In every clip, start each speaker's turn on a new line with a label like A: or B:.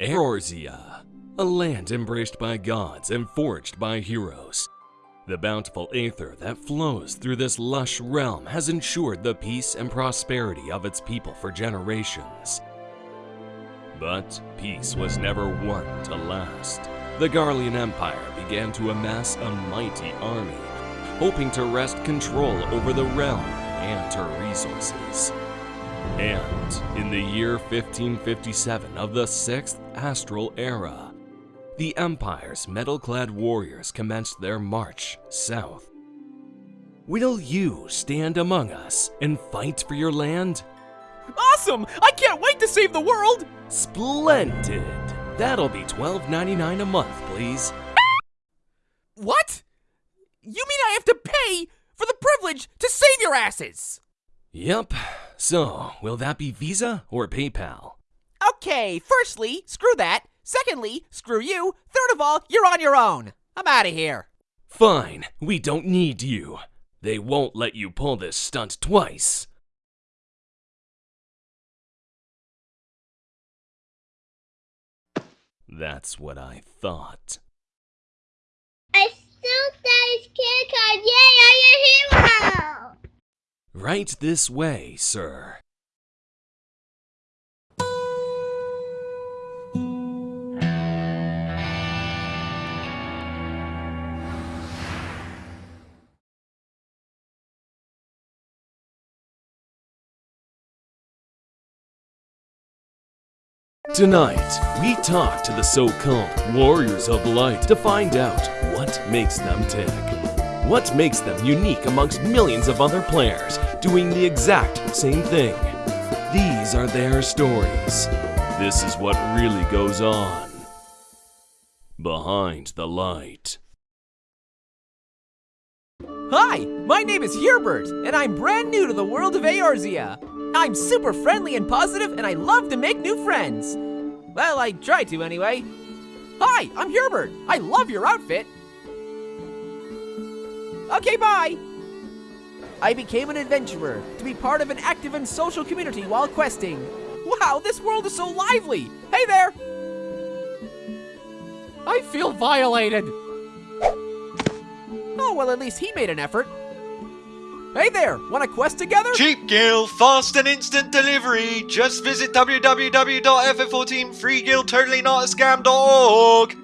A: Eorzea, a land embraced by gods and forged by heroes. The bountiful aether that flows through this lush realm has ensured the peace and prosperity of its people for generations. But peace was never won to last. The Garlean Empire began to amass a mighty army, hoping to wrest control over the realm and her resources. And in the year 1557 of the 6th Astral Era, the Empire's metal-clad warriors commenced their march south. Will you stand among us and fight for your land?
B: Awesome! I can't wait to save the world!
A: Splendid! That'll be $12.99 a month, please.
B: What? You mean I have to pay for the privilege to save your asses?
A: Yep. So, will that be Visa or PayPal?
B: Okay, firstly, screw that. Secondly, screw you. Third of all, you're on your own. I'm out of here.
A: Fine, we don't need you. They won't let you pull this stunt twice. That's what I thought.
C: I still that kid card. Yay, I'm a hero!
A: Right this way, sir. Tonight, we talk to the so-called Warriors of Light to find out what makes them tick. What makes them unique amongst millions of other players doing the exact same thing? These are their stories. This is what really goes on. Behind the light.
B: Hi, my name is Hubert, and I'm brand new to the world of Eorzea. I'm super friendly and positive, and I love to make new friends. Well, I try to anyway. Hi, I'm Hubert. I love your outfit. Okay, bye. I became an adventurer to be part of an active and social community while questing. Wow, this world is so lively. Hey there. I feel violated. Oh, well, at least he made an effort. Hey there, want to quest together?
D: Cheap Gil, fast and instant delivery. Just visit www.ff14freeguild.totallynotascam.org.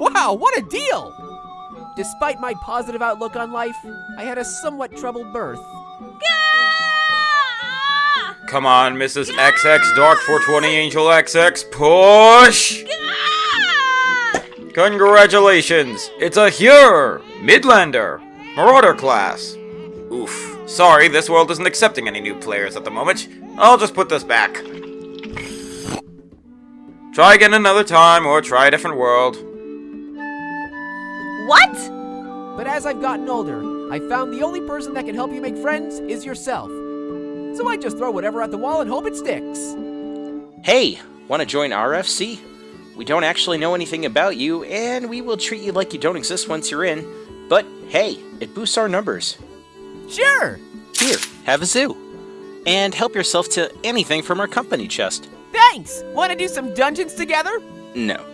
B: Wow, what a deal! Despite my positive outlook on life, I had a somewhat troubled birth.
E: Come on, Mrs. XX Dark 420 Angel XX, push! Congratulations! It's a Hyur! Midlander! Marauder class! Oof. Sorry, this world isn't accepting any new players at the moment. I'll just put this back. Try again another time, or try a different world.
F: What?
B: But as I've gotten older, I found the only person that can help you make friends is yourself. So I just throw whatever at the wall and hope it sticks.
G: Hey, want to join RFC? We don't actually know anything about you, and we will treat you like you don't exist once you're in. But hey, it boosts our numbers.
B: Sure!
G: Here, have a zoo. And help yourself to anything from our company chest.
B: Thanks! Want to do some dungeons together?
G: No.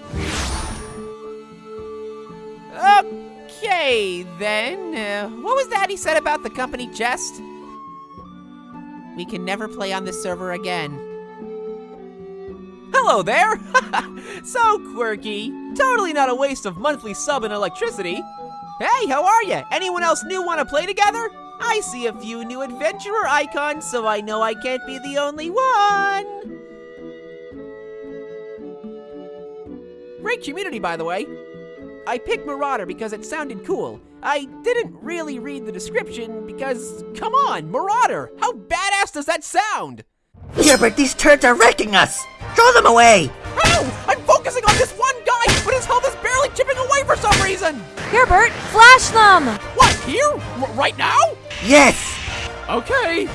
B: Okay, then. Uh, what was that he said about the company chest? We can never play on this server again. Hello there! so quirky. Totally not a waste of monthly sub and electricity. Hey, how are you? Anyone else new want to play together? I see a few new adventurer icons, so I know I can't be the only one. Great community, by the way. I picked Marauder because it sounded cool. I didn't really read the description because, come on, Marauder! How badass does that sound?
H: Hubert, these turds are wrecking us! Throw them away!
B: Ow! I'm focusing on this one guy, but his health is barely chipping away for some reason!
F: Hubert, flash them!
B: What, here? R right now?
H: Yes!
B: Okay.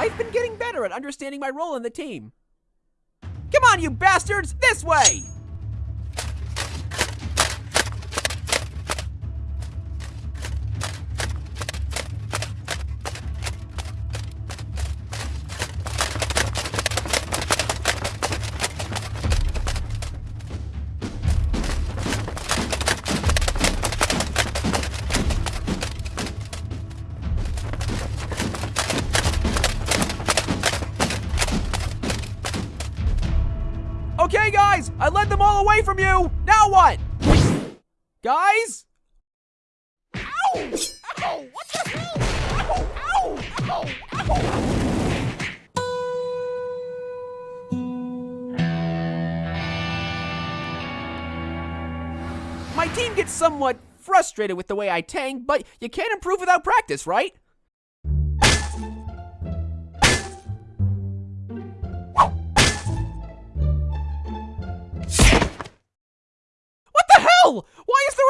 B: I've been getting better at understanding my role in the team. Come on, you bastards! This way! Led them all away from you! Now what? Guys? Ow! Ow! What the hell? Ow! Ow! Ow! Ow! My team gets somewhat frustrated with the way I tank, but you can't improve without practice, right?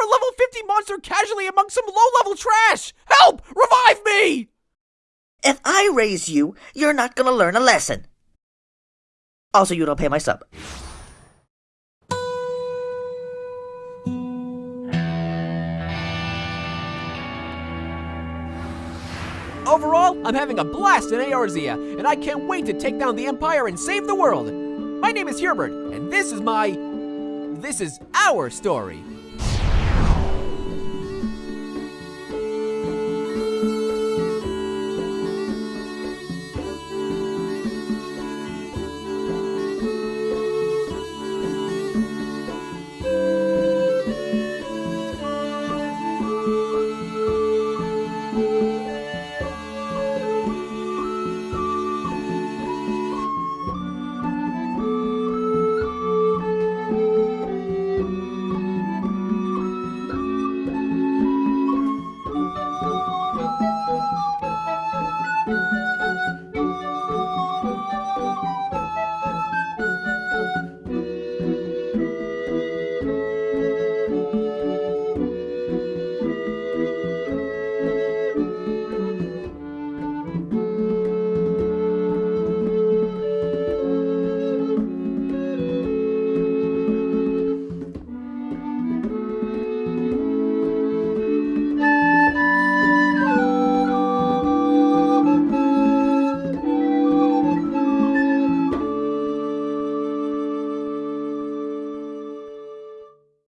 B: A level 50 monster casually among some low level trash? Help! Revive me!
H: If I raise you, you're not gonna learn a lesson. Also, you don't pay my sub.
B: Overall, I'm having a blast in Eorzea, and I can't wait to take down the Empire and save the world. My name is Hubert, and this is my. This is our story.